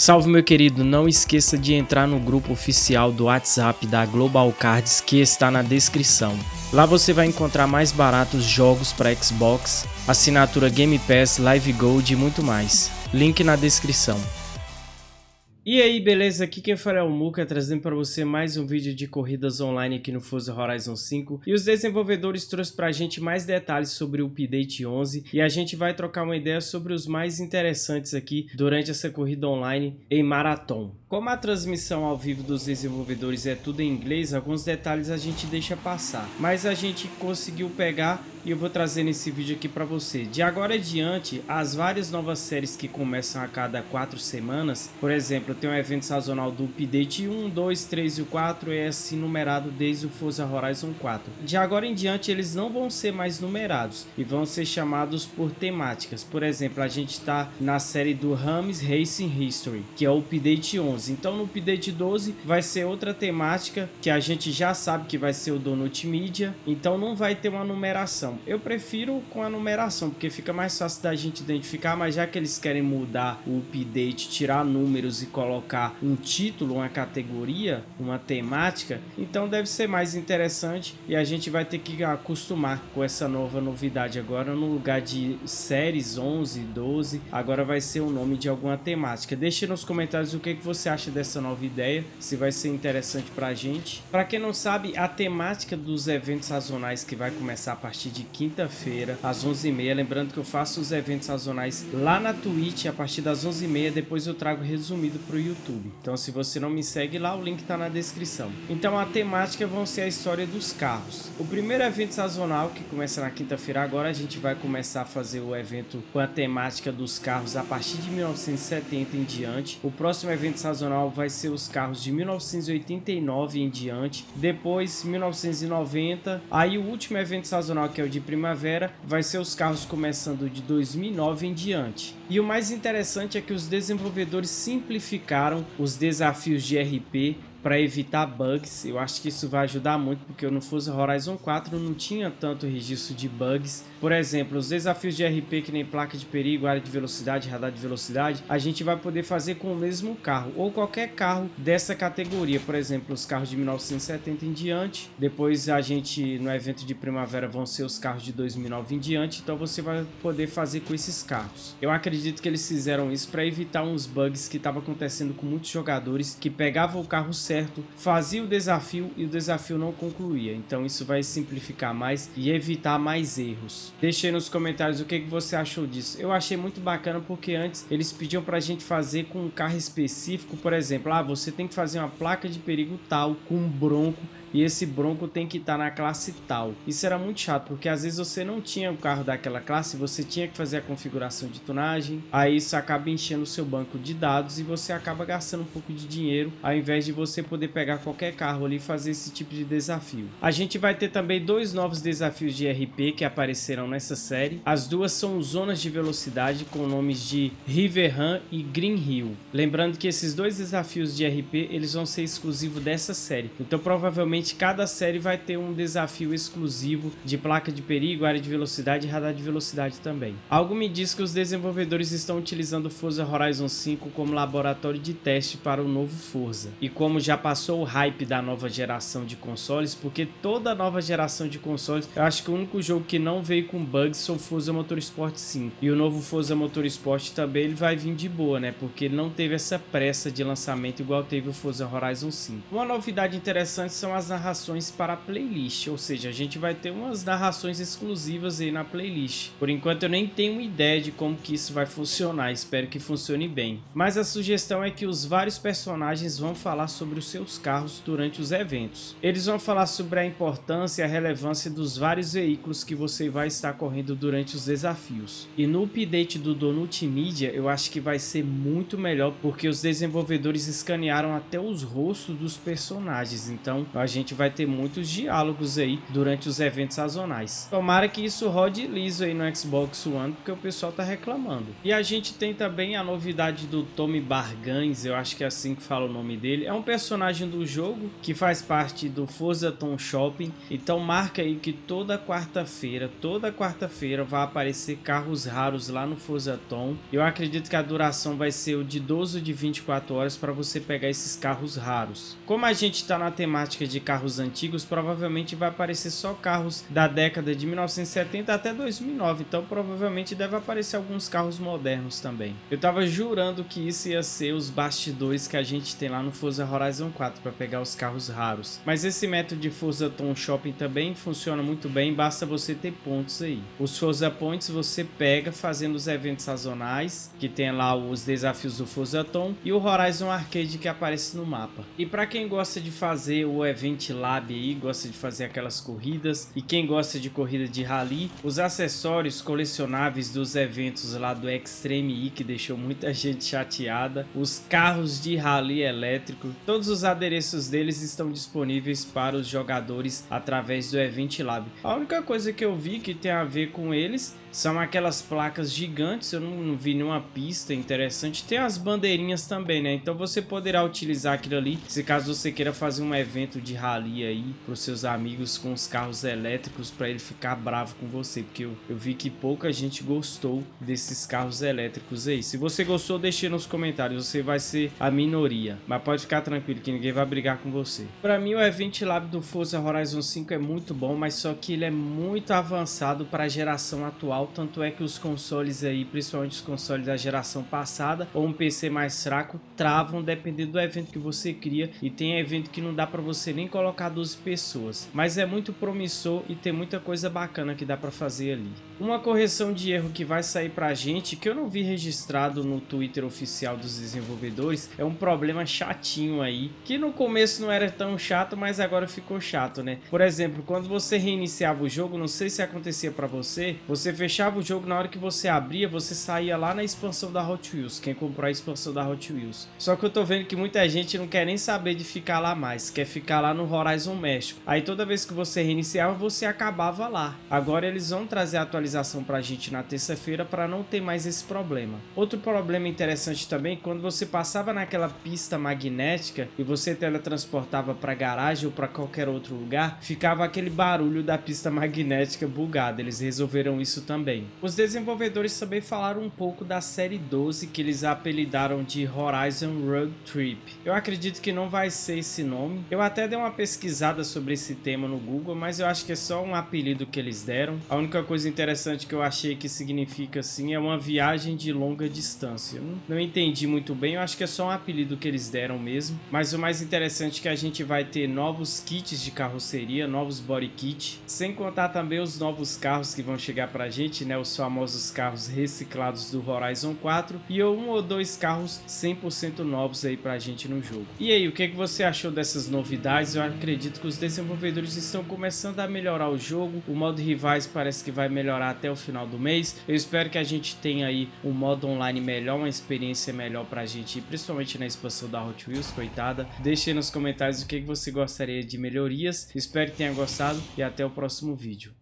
Salve meu querido, não esqueça de entrar no grupo oficial do WhatsApp da Global Cards que está na descrição. Lá você vai encontrar mais baratos jogos para Xbox, assinatura Game Pass, Live Gold e muito mais. Link na descrição. E aí, beleza? Aqui quem fala é o Muka, trazendo para você mais um vídeo de corridas online aqui no Forza Horizon 5. E os desenvolvedores trouxeram para a gente mais detalhes sobre o Update 11 e a gente vai trocar uma ideia sobre os mais interessantes aqui durante essa corrida online em Marathon. Como a transmissão ao vivo dos desenvolvedores é tudo em inglês, alguns detalhes a gente deixa passar. Mas a gente conseguiu pegar e eu vou trazer nesse vídeo aqui para você. De agora em diante, as várias novas séries que começam a cada quatro semanas, por exemplo, tem um evento sazonal do Update 1, 2, 3 e 4 é assim numerado desde o Forza Horizon 4. De agora em diante eles não vão ser mais numerados e vão ser chamados por temáticas. Por exemplo, a gente está na série do Rams Racing History, que é o Update 11. Então no Update 12 vai ser outra temática que a gente já sabe que vai ser o Donut Media, então não vai ter uma numeração. Eu prefiro com a numeração, porque fica mais fácil da gente identificar, mas já que eles querem mudar o update, tirar números e colocar colocar um título, uma categoria, uma temática, então deve ser mais interessante e a gente vai ter que acostumar com essa nova novidade agora no lugar de séries 11, 12, agora vai ser o nome de alguma temática. Deixe nos comentários o que, que você acha dessa nova ideia, se vai ser interessante pra gente. Para quem não sabe, a temática dos eventos sazonais que vai começar a partir de quinta-feira às 11h30, lembrando que eu faço os eventos sazonais lá na Twitch a partir das 11h30, depois eu trago resumido pro YouTube. Então se você não me segue lá, o link está na descrição. Então a temática vão ser a história dos carros. O primeiro evento sazonal, que começa na quinta-feira agora, a gente vai começar a fazer o evento com a temática dos carros a partir de 1970 em diante. O próximo evento sazonal vai ser os carros de 1989 em diante. Depois 1990. Aí o último evento sazonal, que é o de primavera, vai ser os carros começando de 2009 em diante. E o mais interessante é que os desenvolvedores simplificaram os desafios de RP para evitar bugs. Eu acho que isso vai ajudar muito, porque no Forza Horizon 4 não tinha tanto registro de bugs. Por exemplo, os desafios de RP, que nem placa de perigo, área de velocidade, radar de velocidade, a gente vai poder fazer com o mesmo carro, ou qualquer carro dessa categoria. Por exemplo, os carros de 1970 em diante. Depois a gente, no evento de primavera, vão ser os carros de 2009 em diante. Então você vai poder fazer com esses carros. Eu acredito que eles fizeram isso para evitar uns bugs que estavam acontecendo com muitos jogadores que pegavam o carro certo, fazia o desafio e o desafio não concluía. Então isso vai simplificar mais e evitar mais erros. Deixe aí nos comentários o que, que você achou disso. Eu achei muito bacana porque antes eles pediam pra gente fazer com um carro específico, por exemplo, ah, você tem que fazer uma placa de perigo tal com um bronco e esse Bronco tem que estar tá na classe tal. Isso era muito chato, porque às vezes você não tinha o carro daquela classe, você tinha que fazer a configuração de tunagem, aí isso acaba enchendo o seu banco de dados e você acaba gastando um pouco de dinheiro, ao invés de você poder pegar qualquer carro ali e fazer esse tipo de desafio. A gente vai ter também dois novos desafios de RP que aparecerão nessa série. As duas são zonas de velocidade com nomes de River Run e Green Hill. Lembrando que esses dois desafios de RP, eles vão ser exclusivos dessa série. Então provavelmente Cada série vai ter um desafio exclusivo de placa de perigo, área de velocidade e radar de velocidade também. Algo me diz que os desenvolvedores estão utilizando Forza Horizon 5 como laboratório de teste para o novo Forza. E como já passou o hype da nova geração de consoles, porque toda nova geração de consoles, eu acho que o único jogo que não veio com bugs foi o Forza Motorsport 5. E o novo Forza Motorsport também ele vai vir de boa, né? Porque não teve essa pressa de lançamento igual teve o Forza Horizon 5. Uma novidade interessante são as narrações para a playlist, ou seja, a gente vai ter umas narrações exclusivas aí na playlist. Por enquanto eu nem tenho ideia de como que isso vai funcionar, espero que funcione bem. Mas a sugestão é que os vários personagens vão falar sobre os seus carros durante os eventos. Eles vão falar sobre a importância e a relevância dos vários veículos que você vai estar correndo durante os desafios. E no update do Donut Media eu acho que vai ser muito melhor porque os desenvolvedores escanearam até os rostos dos personagens, então a gente gente vai ter muitos diálogos aí durante os eventos sazonais. Tomara que isso rode liso aí no Xbox One, porque o pessoal tá reclamando. E a gente tem também a novidade do Tommy Bargans, eu acho que é assim que fala o nome dele. É um personagem do jogo que faz parte do Forza Tom Shopping. Então marca aí que toda quarta-feira, toda quarta-feira vai aparecer carros raros lá no Forza Tom. Eu acredito que a duração vai ser o de 12 de 24 horas para você pegar esses carros raros. Como a gente está na temática de carros antigos, provavelmente vai aparecer só carros da década de 1970 até 2009, então provavelmente deve aparecer alguns carros modernos também. Eu tava jurando que isso ia ser os bastidores que a gente tem lá no Forza Horizon 4 para pegar os carros raros. Mas esse método de Forza Tom Shopping também funciona muito bem, basta você ter pontos aí. Os Forza Points você pega fazendo os eventos sazonais, que tem lá os desafios do Forza Tom e o Horizon Arcade que aparece no mapa. E para quem gosta de fazer o Event Lab aí, gosta de fazer aquelas corridas e quem gosta de corrida de rally, os acessórios colecionáveis dos eventos lá do Extreme E que deixou muita gente chateada, os carros de rally elétrico, todos os adereços deles estão disponíveis para os jogadores através do Event Lab. A única coisa que eu vi que tem a ver com eles são aquelas placas gigantes, eu não, não, vi nenhuma pista interessante. Tem as bandeirinhas também, né? Então você poderá utilizar aquilo ali, se caso você queira fazer um evento de rally aí para os seus amigos com os carros elétricos para ele ficar bravo com você, porque eu, eu vi que pouca gente gostou desses carros elétricos aí. Se você gostou, deixe nos comentários, você vai ser a minoria, mas pode ficar tranquilo que ninguém vai brigar com você. Para mim o Event Lab do Forza Horizon 5 é muito bom, mas só que ele é muito avançado para a geração atual atual, tanto é que os consoles aí, principalmente os consoles da geração passada ou um PC mais fraco, travam dependendo do evento que você cria e tem evento que não dá para você nem colocar 12 pessoas, mas é muito promissor e tem muita coisa bacana que dá para fazer ali. Uma correção de erro que vai sair pra gente, que eu não vi registrado no Twitter oficial dos desenvolvedores, é um problema chatinho aí, que no começo não era tão chato, mas agora ficou chato, né? Por exemplo, quando você reiniciava o jogo, não sei se acontecia pra você, você fechava o jogo na hora que você abria, você saía lá na expansão da Hot Wheels, quem comprou a expansão da Hot Wheels. Só que eu tô vendo que muita gente não quer nem saber de ficar lá mais, quer ficar lá no Horizon México. Aí toda vez que você reiniciava, você acabava lá. Agora eles vão trazer a atualização atualização para a gente na terça-feira para não ter mais esse problema. Outro problema interessante também, quando você passava naquela pista magnética e você teletransportava para garagem ou para qualquer outro lugar, ficava aquele barulho da pista magnética bugada. Eles resolveram isso também. Os desenvolvedores também falaram um pouco da série 12 que eles apelidaram de Horizon Road Trip. Eu acredito que não vai ser esse nome. Eu até dei uma pesquisada sobre esse tema no Google, mas eu acho que é só um apelido que eles deram. A única coisa interessante que eu achei que significa assim é uma viagem de longa distância. Não entendi muito bem, eu acho que é só um apelido que eles deram mesmo. Mas o mais interessante é que a gente vai ter novos kits de carroceria, novos body kit, sem contar também os novos carros que vão chegar pra gente, né? Os famosos carros reciclados do Horizon 4 e um ou dois carros 100% novos aí pra gente no jogo. E aí, o que, que você achou dessas novidades? Eu acredito que os desenvolvedores estão começando a melhorar o jogo, o modo rivais parece que vai melhorar até o final do mês. Eu espero que a gente tenha aí um modo online melhor, uma experiência melhor pra gente, principalmente na expansão da Hot Wheels, coitada. Deixe aí nos comentários o que você gostaria de melhorias. Espero que tenha gostado e até o próximo vídeo.